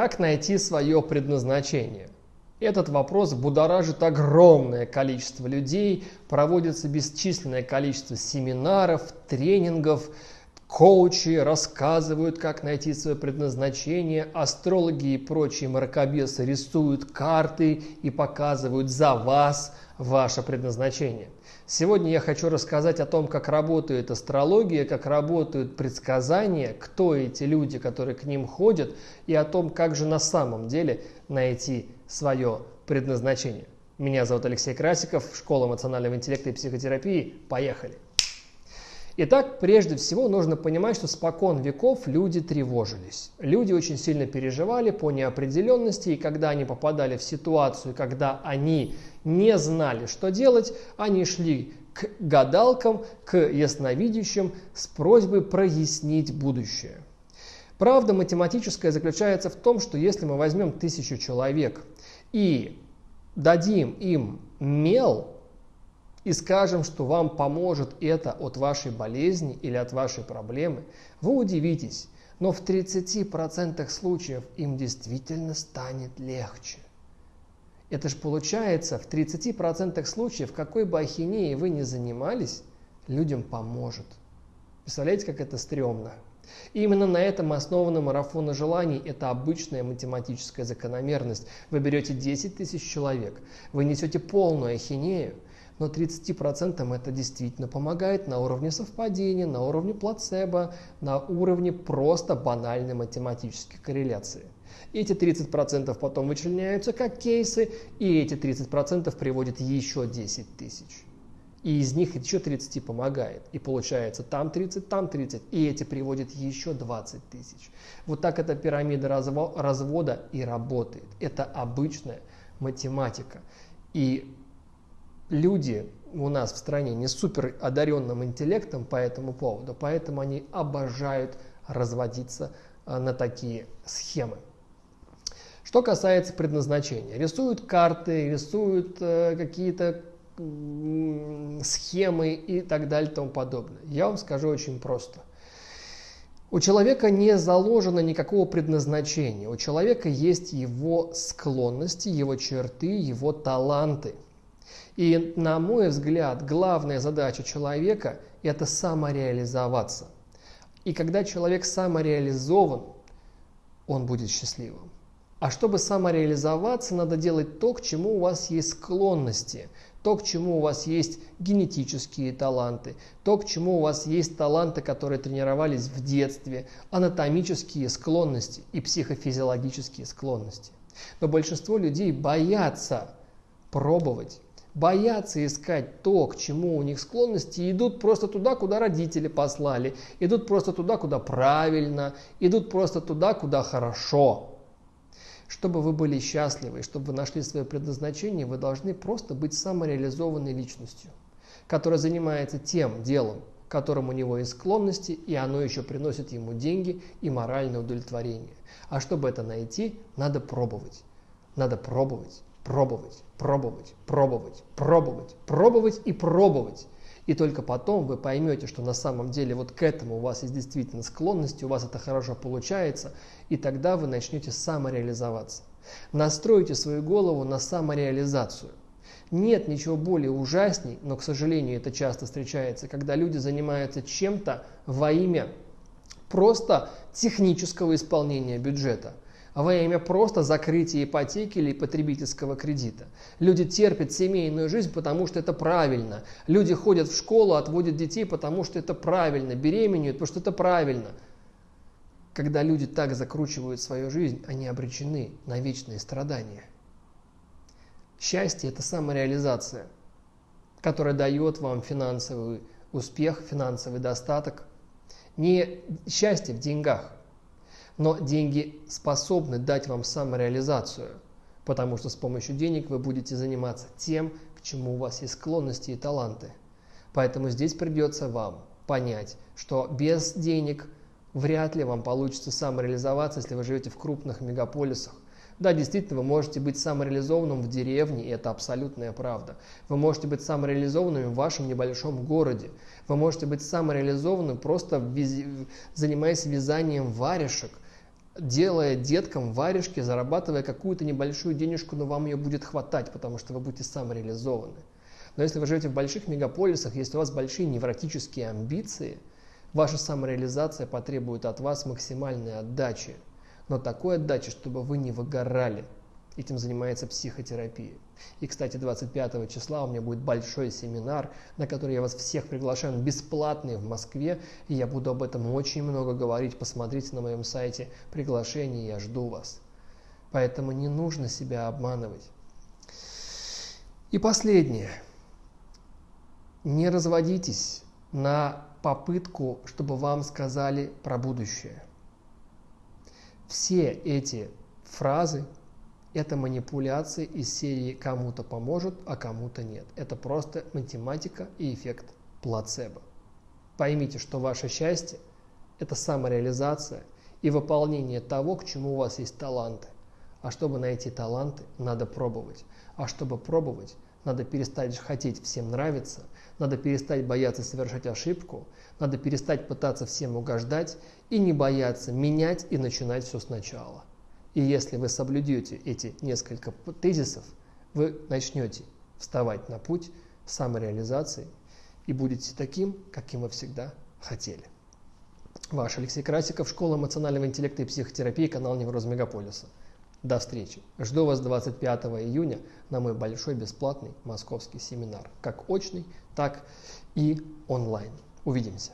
Как найти свое предназначение? Этот вопрос будоражит огромное количество людей, проводится бесчисленное количество семинаров, тренингов, коучи рассказывают, как найти свое предназначение, астрологи и прочие мракобесы рисуют карты и показывают за вас ваше предназначение. Сегодня я хочу рассказать о том, как работает астрология, как работают предсказания, кто эти люди, которые к ним ходят, и о том, как же на самом деле найти свое предназначение. Меня зовут Алексей Красиков, Школа эмоционального интеллекта и психотерапии. Поехали! Итак, прежде всего нужно понимать, что спокон веков люди тревожились. Люди очень сильно переживали по неопределенности, и когда они попадали в ситуацию, когда они не знали, что делать, они шли к гадалкам, к ясновидящим с просьбой прояснить будущее. Правда математическая заключается в том, что если мы возьмем тысячу человек и дадим им мел, и скажем, что вам поможет это от вашей болезни или от вашей проблемы, вы удивитесь, но в 30% случаев им действительно станет легче. Это же получается, в 30% случаев, какой бы ахинеей вы ни занимались, людям поможет. Представляете, как это стрёмно? И именно на этом основана марафона желаний. Это обычная математическая закономерность. Вы берете 10 тысяч человек, вы несете полную ахинею, но 30% это действительно помогает на уровне совпадения, на уровне плацебо, на уровне просто банальной математической корреляции. Эти 30% потом вычленяются как кейсы, и эти 30% приводят еще 10 тысяч. И из них еще 30 помогает. И получается там 30, там 30. И эти приводят еще 20 тысяч. Вот так эта пирамида развода и работает. Это обычная математика. И люди у нас в стране не супер одаренным интеллектом по этому поводу, поэтому они обожают разводиться э, на такие схемы. Что касается предназначения, рисуют карты, рисуют э, какие-то схемы и так далее и тому подобное. Я вам скажу очень просто. У человека не заложено никакого предназначения. У человека есть его склонности, его черты, его таланты – и, на мой взгляд, главная задача человека – это самореализоваться. И когда человек самореализован, он будет счастливым. А чтобы самореализоваться, надо делать то, к чему у вас есть склонности, то, к чему у вас есть генетические таланты, то, к чему у вас есть таланты, которые тренировались в детстве, анатомические склонности и психофизиологические склонности. Но большинство людей боятся пробовать боятся искать то, к чему у них склонности, идут просто туда, куда родители послали, идут просто туда, куда правильно, идут просто туда, куда хорошо. Чтобы вы были счастливы, чтобы вы нашли свое предназначение, вы должны просто быть самореализованной личностью, которая занимается тем делом, которым у него есть склонности, и оно еще приносит ему деньги и моральное удовлетворение. А чтобы это найти, надо пробовать. Надо пробовать пробовать, пробовать, пробовать, пробовать, пробовать и пробовать. И только потом вы поймете, что на самом деле вот к этому у вас есть действительно склонность, у вас это хорошо получается, и тогда вы начнете самореализоваться. Настройте свою голову на самореализацию. Нет ничего более ужасней, но, к сожалению, это часто встречается, когда люди занимаются чем-то во имя просто технического исполнения бюджета – во имя просто закрытия ипотеки или потребительского кредита. Люди терпят семейную жизнь, потому что это правильно. Люди ходят в школу, отводят детей, потому что это правильно. Беременеют, потому что это правильно. Когда люди так закручивают свою жизнь, они обречены на вечные страдания. Счастье – это самореализация, которая дает вам финансовый успех, финансовый достаток. Не счастье в деньгах, но деньги способны дать вам самореализацию, потому что с помощью денег вы будете заниматься тем, к чему у вас есть склонности и таланты. Поэтому здесь придется вам понять, что без денег вряд ли вам получится самореализоваться, если вы живете в крупных мегаполисах. Да, действительно, вы можете быть самореализованным в деревне, и это абсолютная правда. Вы можете быть самореализованным в вашем небольшом городе. Вы можете быть самореализованным просто занимаясь вязанием варежек – делая деткам варежки, зарабатывая какую-то небольшую денежку, но вам ее будет хватать, потому что вы будете самореализованы. Но если вы живете в больших мегаполисах, если у вас большие невротические амбиции, ваша самореализация потребует от вас максимальной отдачи. Но такой отдачи, чтобы вы не выгорали. Этим занимается психотерапия. И, кстати, 25 числа у меня будет большой семинар, на который я вас всех приглашаю, он бесплатный в Москве, и я буду об этом очень много говорить. Посмотрите на моем сайте приглашение, я жду вас. Поэтому не нужно себя обманывать. И последнее. Не разводитесь на попытку, чтобы вам сказали про будущее. Все эти фразы, это манипуляции из серии «кому-то поможет, а кому-то нет». Это просто математика и эффект плацебо. Поймите, что ваше счастье – это самореализация и выполнение того, к чему у вас есть таланты. А чтобы найти таланты, надо пробовать. А чтобы пробовать, надо перестать хотеть всем нравиться, надо перестать бояться совершать ошибку, надо перестать пытаться всем угождать и не бояться менять и начинать все сначала. И если вы соблюдете эти несколько тезисов, вы начнете вставать на путь самореализации и будете таким, каким вы всегда хотели. Ваш Алексей Красиков, Школа эмоционального интеллекта и психотерапии, канал Невроз Мегаполиса. До встречи. Жду вас 25 июня на мой большой бесплатный московский семинар, как очный, так и онлайн. Увидимся.